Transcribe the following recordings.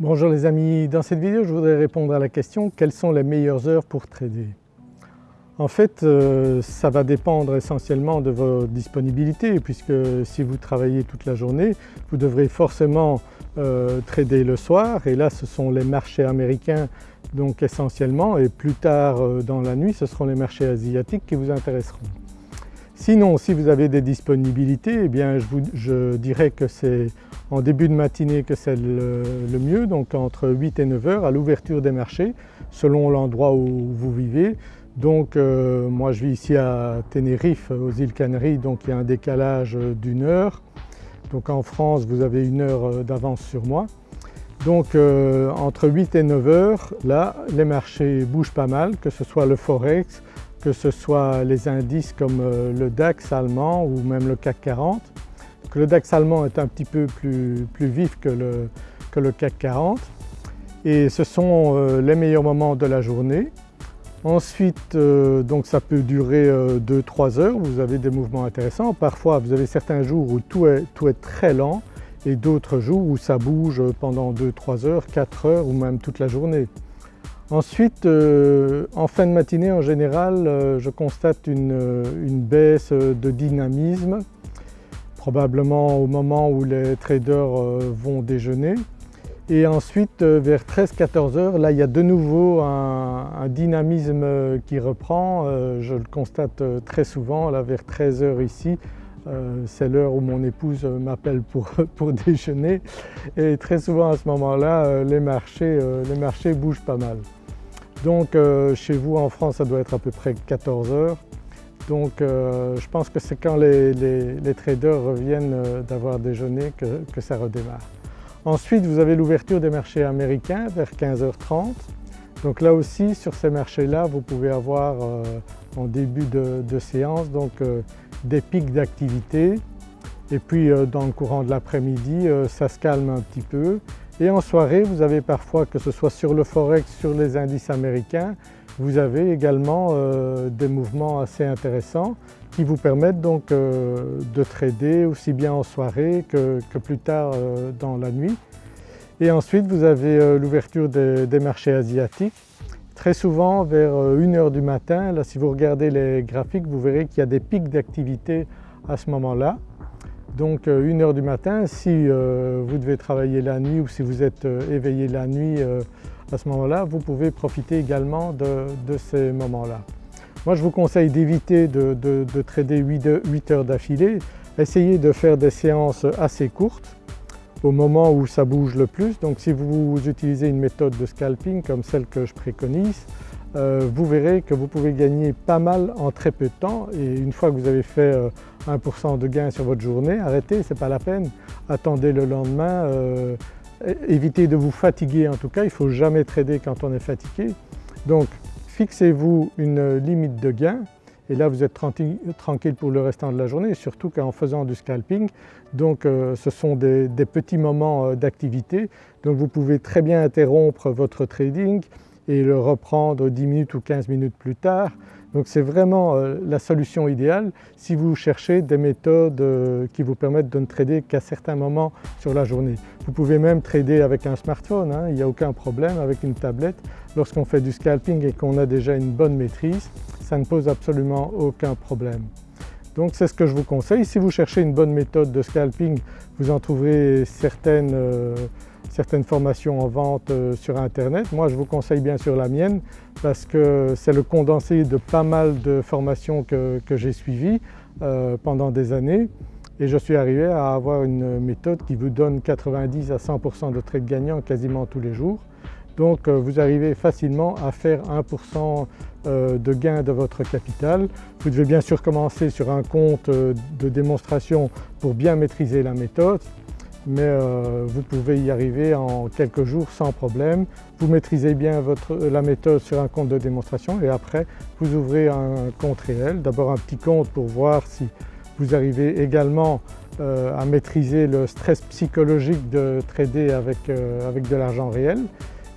Bonjour les amis, dans cette vidéo je voudrais répondre à la question quelles sont les meilleures heures pour trader? En fait euh, ça va dépendre essentiellement de vos disponibilités puisque si vous travaillez toute la journée vous devrez forcément euh, trader le soir et là ce sont les marchés américains donc essentiellement et plus tard euh, dans la nuit ce seront les marchés asiatiques qui vous intéresseront. Sinon si vous avez des disponibilités eh bien je, dirais que c'est en début de matinée que c'est le, mieux, donc entre 8 et 9 heures à l'ouverture des marchés selon l'endroit où vous vivez. Donc euh, moi je vis ici à Tenerife aux îles Canaries donc il y a un décalage d'une heure. Donc en France vous avez une heure euh, d'avance sur moi. Donc euh, entre 8 et 9 heures là les marchés bougent pas mal que ce soit le Forex, que ce soit les indices comme le DAX allemand ou même le CAC 40 le DAX allemand est un petit peu plus, vif que le, que le, CAC 40 et ce sont euh, les meilleurs moments de la journée. Ensuite euh, donc ça peut durer 2-3 euh, heures, vous avez des mouvements intéressants. Parfois vous avez certains jours où tout est, tout est très lent et d'autres jours où ça bouge pendant 2-3 heures, 4 heures ou même toute la journée. Ensuite en fin de matinée en général je constate une, une baisse de dynamisme probablement au moment où les traders euh, vont déjeuner. Et ensuite euh, vers 13-14 heures, là il y a de nouveau un, dynamisme qui reprend, euh, je le constate très souvent, là vers 13 heures ici, c'est l'heure où mon épouse m'appelle pour, déjeuner et très souvent à ce moment-là les marchés bougent pas mal. Donc chez vous en France ça doit être à peu près 14 heures donc euh, je pense que c'est quand les, traders reviennent euh, d'avoir déjeuné que, ça redémarre. Ensuite vous avez l'ouverture des marchés américains vers 15h30. Donc là aussi sur ces marchés-là vous pouvez avoir euh, en début de, séance donc des pics d'activité et puis dans le courant de l'après-midi ça se calme un petit peu et en soirée vous avez parfois que ce soit sur le forex, sur les indices américains, vous avez également euh, des mouvements assez intéressants qui vous permettent donc euh, de trader aussi bien en soirée que, plus tard euh, dans la nuit. Et ensuite vous avez l'ouverture des, marchés asiatiques. Très souvent vers 1h du matin, là si vous regardez les graphiques vous verrez qu'il y a des pics d'activité à ce moment-là. Donc 1h du matin, si vous devez travailler la nuit ou si vous êtes éveillé la nuit à ce moment-là, vous pouvez profiter également de, ces moments-là. Moi je vous conseille d'éviter de, trader 8 heures d'affilée, essayez de faire des séances assez courtes au moment où ça bouge le plus. Donc si vous utilisez une méthode de scalping comme celle que je préconise, euh, vous verrez que vous pouvez gagner pas mal en très peu de temps. Et une fois que vous avez fait 1% euh, de gain sur votre journée, arrêtez, ce n'est pas la peine, attendez le lendemain, euh, évitez de vous fatiguer. En tout cas, il ne faut jamais trader quand on est fatigué. Donc fixez-vous une limite de gain et là vous êtes tranquille pour le restant de la journée, surtout qu'en faisant du scalping, donc euh, ce sont des, petits moments euh, d'activité, donc vous pouvez très bien interrompre votre trading et le reprendre 10 minutes ou 15 minutes plus tard. Donc c'est vraiment euh, la solution idéale si vous cherchez des méthodes euh, qui vous permettent de ne trader qu'à certains moments sur la journée. Vous pouvez même trader avec un smartphone, hein, il n'y a aucun problème avec une tablette. Lorsqu'on fait du scalping et qu'on a déjà une bonne maîtrise, ça ne pose absolument aucun problème. Donc c'est ce que je vous conseille. Si vous cherchez une bonne méthode de scalping, vous en trouverez certaines euh, certaines formations en vente euh, sur internet. Moi je vous conseille bien sûr la mienne parce que c'est le condensé de pas mal de formations que, j'ai suivies euh, pendant des années et je suis arrivé à avoir une méthode qui vous donne 90 à 100% de trades gagnants quasiment tous les jours. Donc euh, vous arrivez facilement à faire 1% de gain de votre capital. Vous devez bien sûr commencer sur un compte de démonstration pour bien maîtriser la méthode mais euh, vous pouvez y arriver en quelques jours sans problème. Vous maîtrisez bien la méthode sur un compte de démonstration et après vous ouvrez un compte réel. D'abord un petit compte pour voir si vous arrivez également euh, à maîtriser le stress psychologique de trader avec, euh, de l'argent réel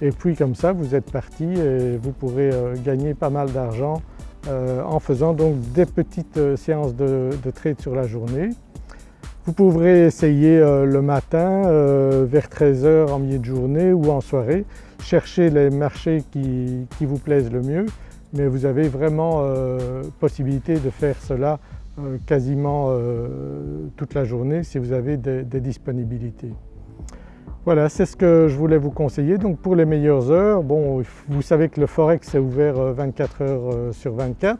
et puis comme ça vous êtes parti et vous pourrez gagner pas mal d'argent en faisant donc des petites séances de trade sur la journée. Vous pourrez essayer le matin vers 13h en milieu de journée ou en soirée, chercher les marchés qui, vous plaisent le mieux mais vous avez vraiment possibilité de faire cela quasiment toute la journée si vous avez des disponibilités. Voilà, c'est ce que je voulais vous conseiller. Donc pour les meilleures heures, bon, vous savez que le Forex est ouvert 24 euh, heures euh, sur 24.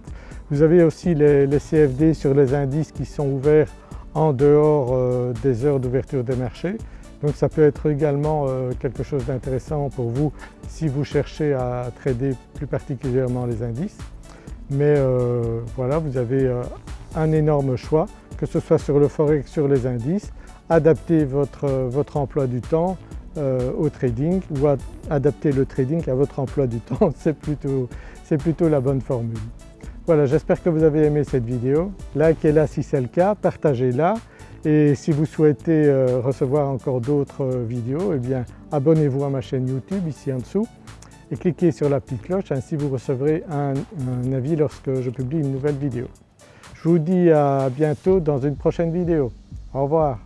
Vous avez aussi les, CFD sur les indices qui sont ouverts en dehors euh, des heures d'ouverture des marchés. Donc ça peut être également quelque chose d'intéressant pour vous si vous cherchez à trader plus particulièrement les indices. Mais voilà, vous avez un énorme choix, que ce soit sur le Forex, sur les indices adapter votre, emploi du temps euh, au trading ou adapter le trading à votre emploi du temps, c'est plutôt la bonne formule. Voilà, j'espère que vous avez aimé cette vidéo. Likez-la si c'est le cas, partagez-la et si vous souhaitez euh, recevoir encore d'autres euh, vidéos, eh bien abonnez-vous à ma chaîne YouTube ici en dessous et cliquez sur la petite cloche, ainsi vous recevrez un avis lorsque je publie une nouvelle vidéo. Je vous dis à bientôt dans une prochaine vidéo. Au revoir.